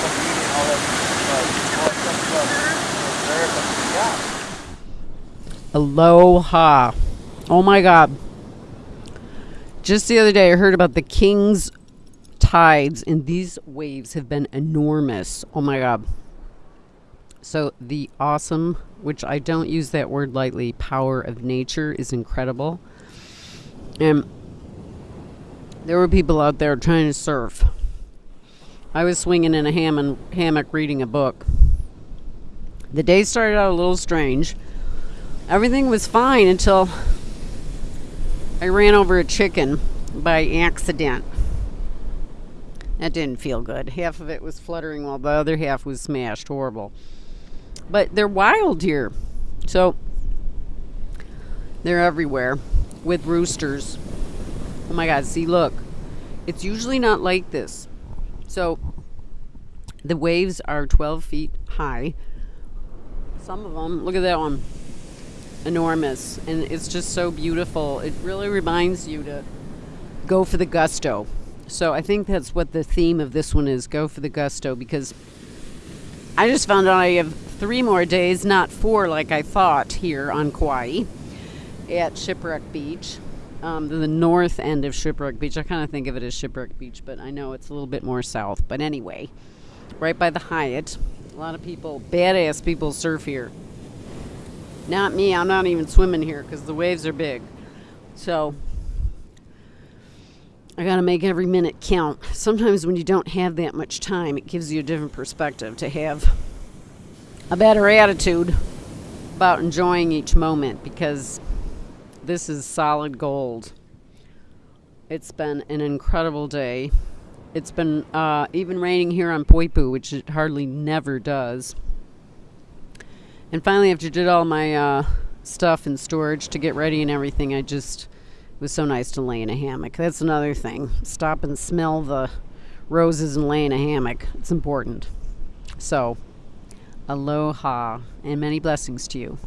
all the beauty and all that all that stuff was there, but yeah. Aloha. Oh my God. Just the other day, I heard about the King's tides, and these waves have been enormous. Oh my God. So, the awesome, which I don't use that word lightly, power of nature is incredible. And there were people out there trying to surf. I was swinging in a ham- hammock reading a book. The day started out a little strange. Everything was fine until I ran over a chicken by accident. That didn't feel good. Half of it was fluttering while the other half was smashed. Horrible. But they're wild here. So they're everywhere with roosters. Oh my God, see, look. It's usually not like this. So the waves are 12 feet high. Some of them, look at that one, enormous. And it's just so beautiful. It really reminds you to go for the gusto. So I think that's what the theme of this one is go for the gusto because I just found out I have three more days, not four like I thought here on Kauai at Shipwreck Beach. Um, the north end of Shipwreck Beach. I kind of think of it as Shipwreck Beach, but I know it's a little bit more south. But anyway, right by the Hyatt. A lot of people, badass people, surf here. Not me. I'm not even swimming here because the waves are big. So I got to make every minute count. Sometimes when you don't have that much time, it gives you a different perspective to have a better attitude about enjoying each moment because this is solid gold. It's been an incredible day. It's been uh, even raining here on Poipu, which it hardly never does. And finally, after I did all my uh, stuff in storage to get ready and everything, I just was so nice to lay in a hammock. That's another thing. Stop and smell the roses and lay in a hammock. It's important. So, aloha and many blessings to you.